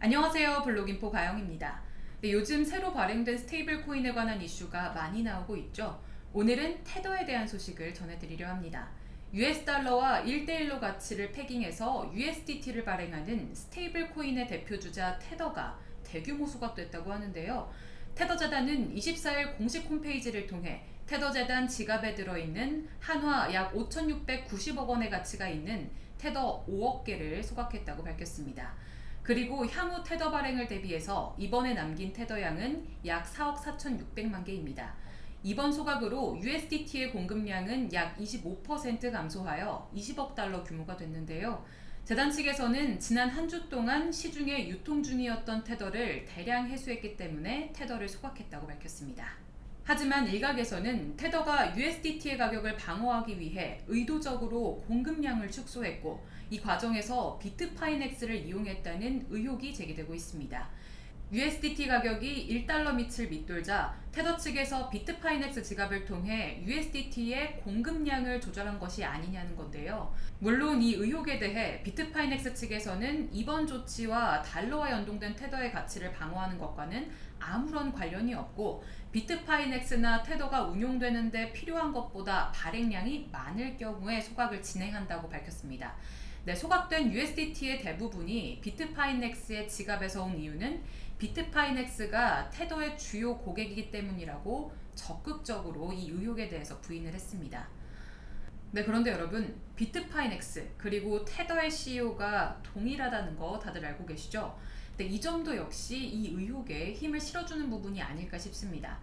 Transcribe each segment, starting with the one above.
안녕하세요 블록인포 가영입니다. 네, 요즘 새로 발행된 스테이블 코인에 관한 이슈가 많이 나오고 있죠. 오늘은 테더에 대한 소식을 전해드리려 합니다. US 달러와 1대1로 가치를 패깅해서 USDT를 발행하는 스테이블 코인의 대표주자 테더가 대규모 소각됐다고 하는데요. 테더 재단은 24일 공식 홈페이지를 통해 테더 재단 지갑에 들어있는 한화 약 5,690억 원의 가치가 있는 테더 5억 개를 소각했다고 밝혔습니다. 그리고 향후 테더 발행을 대비해서 이번에 남긴 테더 양은 약 4억 4,600만 개입니다. 이번 소각으로 USDT의 공급량은 약 25% 감소하여 20억 달러 규모가 됐는데요. 재단 측에서는 지난 한 주 동안 시중에 유통 중이었던 테더를 대량 회수했기 때문에 테더를 소각했다고 밝혔습니다. 하지만 일각에서는 테더가 USDT의 가격을 방어하기 위해 의도적으로 공급량을 축소했고 이 과정에서 비트파이넥스를 이용했다는 의혹이 제기되고 있습니다. USDT 가격이 1달러 밑을 밑돌자 테더 측에서 비트파이넥스 지갑을 통해 USDT의 공급량을 조절한 것이 아니냐는 건데요. 물론 이 의혹에 대해 비트파이넥스 측에서는 이번 조치와 달러와 연동된 테더의 가치를 방어하는 것과는 아무런 관련이 없고 비트파이넥스나 테더가 운용되는데 필요한 것보다 발행량이 많을 경우에 소각을 진행한다고 밝혔습니다. 네, 소각된 USDT의 대부분이 비트파이넥스의 지갑에서 온 이유는 비트파이넥스가 테더의 주요 고객이기 때문이라고 적극적으로 이 의혹에 대해서 부인을 했습니다. 네, 그런데 여러분, 비트파이넥스 그리고 테더의 CEO가 동일하다는 거 다들 알고 계시죠? 네, 이 점도 역시 이 의혹에 힘을 실어주는 부분이 아닐까 싶습니다.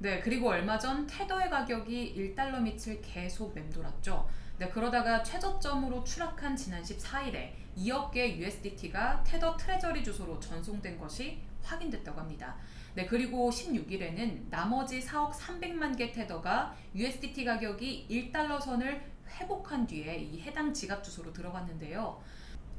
네, 그리고 얼마 전 테더의 가격이 1달러 밑을 계속 맴돌았죠. 네, 그러다가 최저점으로 추락한 지난 14일에 2억 개 USDT가 테더 트레저리 주소로 전송된 것이 확인됐다고 합니다. 네, 그리고 16일에는 나머지 4억 300만 개 테더가 USDT 가격이 1달러 선을 회복한 뒤에 이 해당 지갑 주소로 들어갔는데요.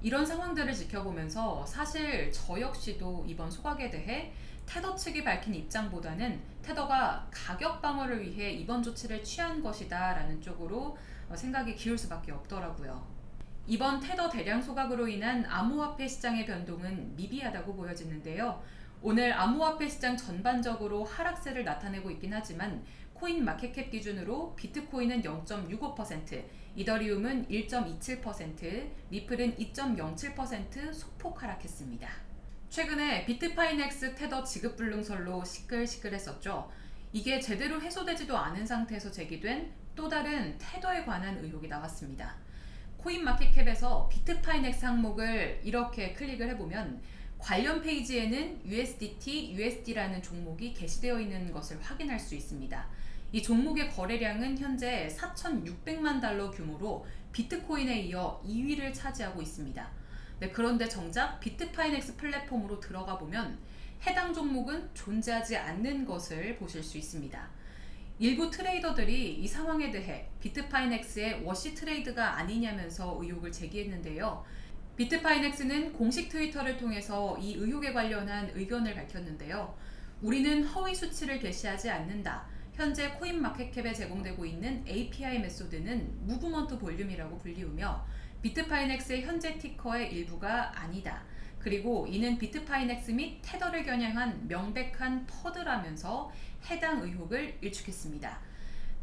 이런 상황들을 지켜보면서 사실 저 역시도 이번 소각에 대해 테더 측이 밝힌 입장보다는 테더가 가격 방어를 위해 이번 조치를 취한 것이다 라는 쪽으로 생각이 기울 수밖에 없더라고요. 이번 테더 대량 소각으로 인한 암호화폐 시장의 변동은 미비하다고 보여지는데요. 오늘 암호화폐 시장 전반적으로 하락세를 나타내고 있긴 하지만 코인 마켓캡 기준으로 비트코인은 0.65%, 이더리움은 1.27%, 리플은 2.07% 소폭 하락했습니다. 최근에 비트파이넥스 테더 지급 불능설로 시끌시끌했었죠. 이게 제대로 해소되지도 않은 상태에서 제기된 또 다른 테더에 관한 의혹이 나왔습니다. 코인마켓캡에서 비트파이넥스 항목을 이렇게 클릭을 해보면 관련 페이지에는 USDT, USD라는 종목이 게시되어 있는 것을 확인할 수 있습니다. 이 종목의 거래량은 현재 4,600만 달러 규모로 비트코인에 이어 2위를 차지하고 있습니다. 네, 그런데 정작 비트파이넥스 플랫폼으로 들어가 보면 해당 종목은 존재하지 않는 것을 보실 수 있습니다. 일부 트레이더들이 이 상황에 대해 비트파이넥스의 wash trade가 아니냐면서 의혹을 제기했는데요. 비트파이넥스는 공식 트위터를 통해서 이 의혹에 관련한 의견을 밝혔는데요. 우리는 허위 수치를 게시하지 않는다. 현재 코인마켓캡에 제공되고 있는 API 메소드는 무브먼트 볼륨이라고 불리우며 비트파이넥스의 현재 ticker의 일부가 아니다. 그리고 이는 비트파이넥스 및 테더를 겨냥한 명백한 퍼드라면서 해당 의혹을 일축했습니다.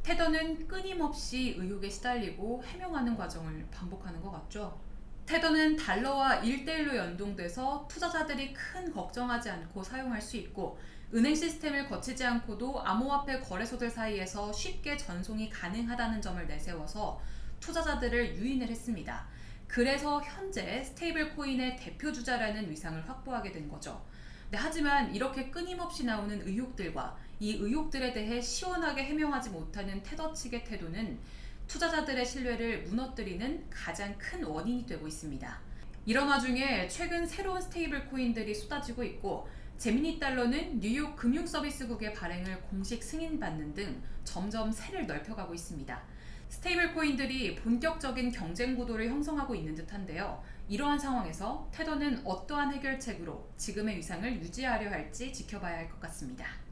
테더는 끊임없이 의혹에 시달리고 해명하는 과정을 반복하는 것 같죠. 테더는 달러와 1대1로 연동돼서 투자자들이 큰 걱정하지 않고 사용할 수 있고 은행 시스템을 거치지 않고도 암호화폐 거래소들 사이에서 쉽게 전송이 가능하다는 점을 내세워서 투자자들을 유인을 했습니다. 그래서 현재 스테이블 코인의 대표 주자라는 위상을 확보하게 된 거죠. 네, 하지만 이렇게 끊임없이 나오는 의혹들과 이 의혹들에 대해 시원하게 해명하지 못하는 테더 측의 태도는 투자자들의 신뢰를 무너뜨리는 가장 큰 원인이 되고 있습니다. 이런 와중에 최근 새로운 스테이블 코인들이 쏟아지고 있고 제미니 달러는 뉴욕 금융서비스국의 발행을 공식 승인받는 등 점점 세를 넓혀가고 있습니다. 스테이블 코인들이 본격적인 경쟁 구도를 형성하고 있는 듯한데요. 이러한 상황에서 테더는 어떠한 해결책으로 지금의 위상을 유지하려 할지 지켜봐야 할 것 같습니다.